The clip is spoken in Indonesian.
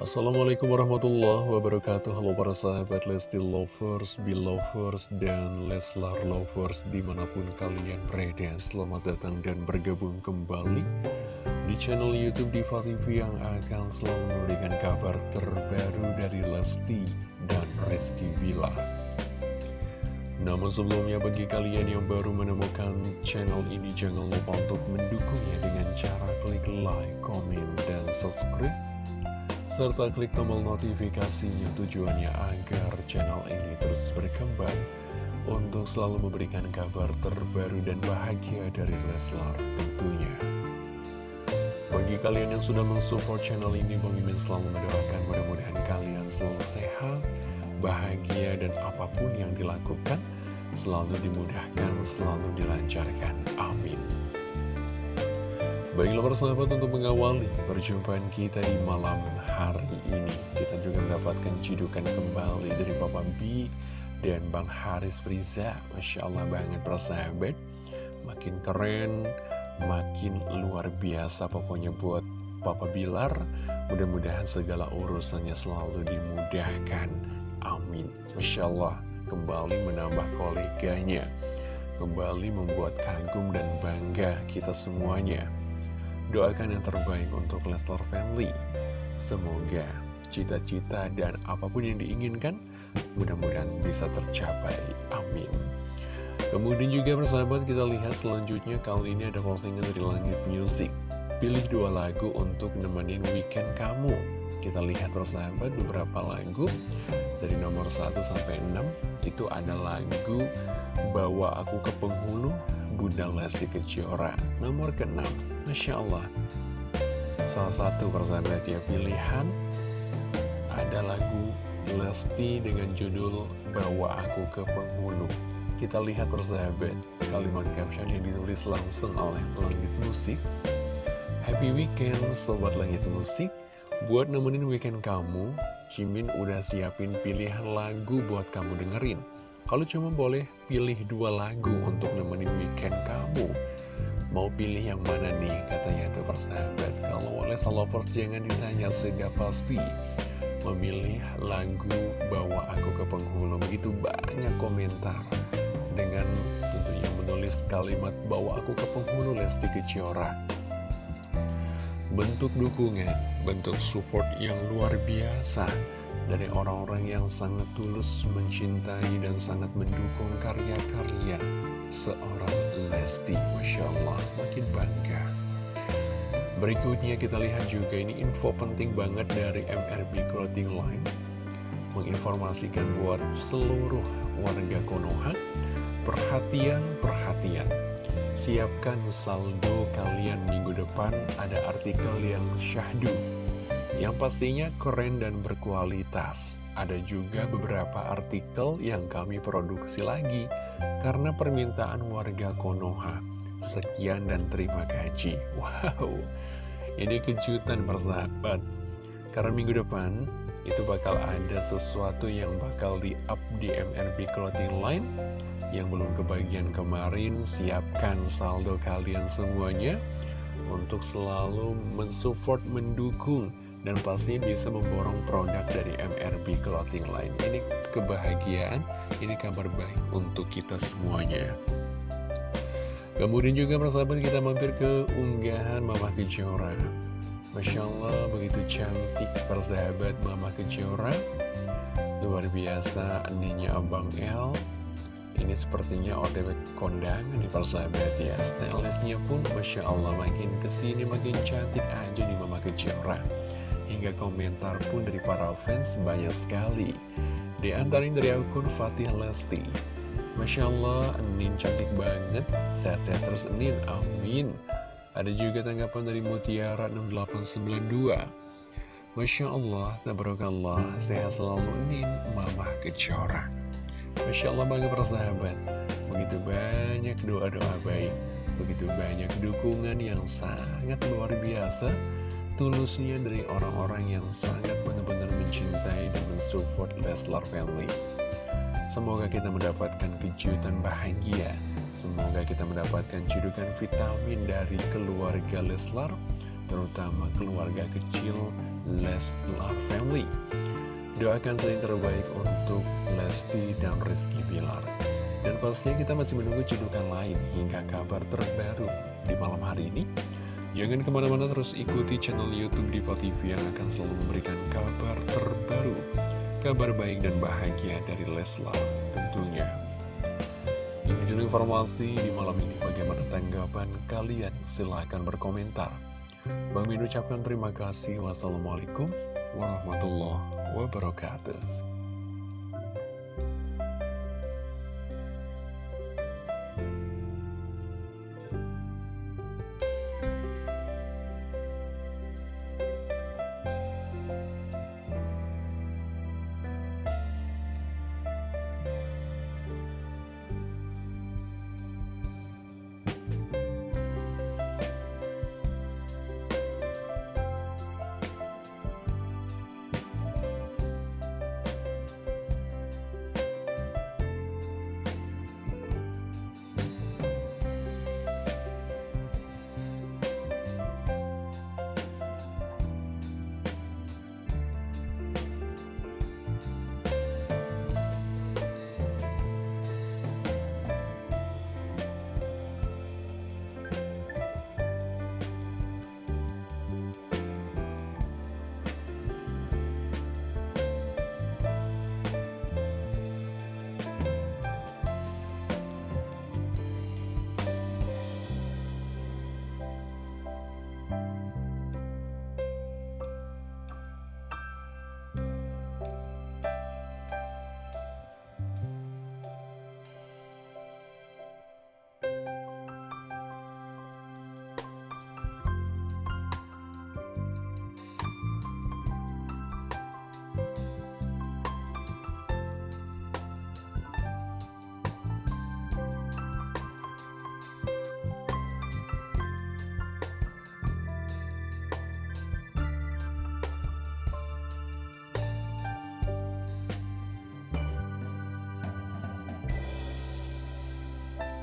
Assalamualaikum warahmatullahi wabarakatuh. Halo para sahabat Lesti Lovers, Belovers, dan Leslar Lovers di mana pun kalian berada. Selamat datang dan bergabung kembali di channel Youtube Diva TV yang akan selalu memberikan kabar terbaru dari Lesti dan Rizky Bila namun sebelumnya bagi kalian yang baru menemukan channel ini jangan lupa untuk mendukungnya dengan cara klik like, komen, dan subscribe serta klik tombol notifikasinya tujuannya agar channel ini terus berkembang untuk selalu memberikan kabar terbaru dan bahagia dari Leslar tentunya. Bagi kalian yang sudah mensupport channel ini, Mimin selalu mendoakan mudah-mudahan kalian selalu sehat, bahagia, dan apa pun yang dilakukan selalu dimudahkan, selalu dilancarkan. Amin. Baiklah persahabat untuk mengawali perjumpaan kita di malam hari ini Kita juga mendapatkan cidukan kembali dari Papa B dan Bang Haris Friza Masya Allah banget persahabat Makin keren, makin luar biasa pokoknya buat Papa Bilar. Mudah-mudahan segala urusannya selalu dimudahkan. Amin. Masya Allah kembali menambah koleganya. Kembali membuat kagum dan bangga kita semuanya Doakan yang terbaik untuk Leslar Family. Semoga cita-cita dan apa pun yang diinginkan mudah-mudahan bisa tercapai. Amin. Kemudian juga persahabat kita lihat selanjutnya kali ini ada postingan dari Langit Music. Pilih dua lagu untuk nemenin weekend kamu. Kita lihat persahabat beberapa lagu dari nomor 1 sampai 6 itu ada lagu Bawa Aku ke Penghulu Bunda Lesti Kejora Nomor ke-6 Masya Allah. Salah satu persahabat ya pilihan Ada lagu Lesti dengan judul Bawa Aku ke Penghulu. Kita lihat persahabat Kalimat caption yang ditulis langsung oleh Langit Musik. Happy Weekend Sobat Langit Musik. Buat nemenin weekend kamu Cimin udah siapin pilihan lagu buat kamu dengerin kalau cuma boleh pilih dua lagu untuk nemenin weekend kamu Mau pilih yang mana nih? Katanya tuh persahabat Kalau oleh Salovers jangan ditanya sudah pasti Memilih lagu Bawa Aku ke Penghulu. Begitu banyak komentar Dengan tentunya menulis kalimat Bawa Aku ke Penghulu Lesti Kejora Bentuk dukungan, bentuk support yang luar biasa dari orang-orang yang sangat tulus mencintai dan sangat mendukung karya-karya seorang Lesti. Masya Allah, makin bangga. Berikutnya kita lihat juga ini info penting banget dari MRB Clothing Line. Menginformasikan buat seluruh warga Konoha, perhatian, perhatian. Siapkan saldo kalian minggu depan, ada artikel yang syahdu yang pastinya keren dan berkualitas. Ada juga beberapa artikel yang kami produksi lagi karena permintaan warga Konoha. Sekian dan terima kasih. Wow, ini kejutan persahabat. Karena minggu depan itu bakal ada sesuatu yang bakal di-up di MRB Clothing Line yang belum kebagian kemarin. Siapkan saldo kalian semuanya untuk selalu mensupport, mendukung dan pasti bisa memborong produk dari MRB Clothing Line. Ini kebahagiaan, ini kabar baik untuk kita semuanya. Kemudian juga persahabat kita mampir ke unggahan Mama Kejora. Masya Allah begitu cantik persahabat Mama Kejora. Luar biasa ininya Abang L. Ini sepertinya OTW kondangan nih persahabat ya Stylistnya pun Masya Allah makin ke sini makin cantik aja nih Mama Kejora hingga komentar pun dari para fans banyak sekali. Di antaranya dari akun Fatih Lesti. Masya Allah, Enin cantik banget. Sehat-sehat terus Enin, amin. Ada juga tanggapan dari Mutiara 6892. Masya Allah, tabarakallah, sehat selalu Enin, Mama Kejora. Masya Allah bangga persahabat. Begitu banyak doa-doa baik. Begitu banyak dukungan yang sangat luar biasa tulusnya dari orang-orang yang sangat benar-benar mencintai dan mensupport Leslar Family. Semoga kita mendapatkan kejutan bahagia. Semoga kita mendapatkan cedukan vitamin dari keluarga Leslar, terutama keluarga kecil Leslar Family. Doakan yang terbaik untuk Lesti dan Rizky Bilar. Dan pastinya kita masih menunggu cedukan lain hingga kabar terbaru di malam hari ini. Jangan ke mana-mana terus ikuti channel Youtube Diva TV yang akan selalu memberikan kabar terbaru. Kabar baik dan bahagia dari Leslar tentunya. Ini dulu informasi di malam ini. Bagaimana tanggapan kalian? Silahkan berkomentar. Bang Min ucapkan terima kasih. Wassalamualaikum warahmatullahi wabarakatuh.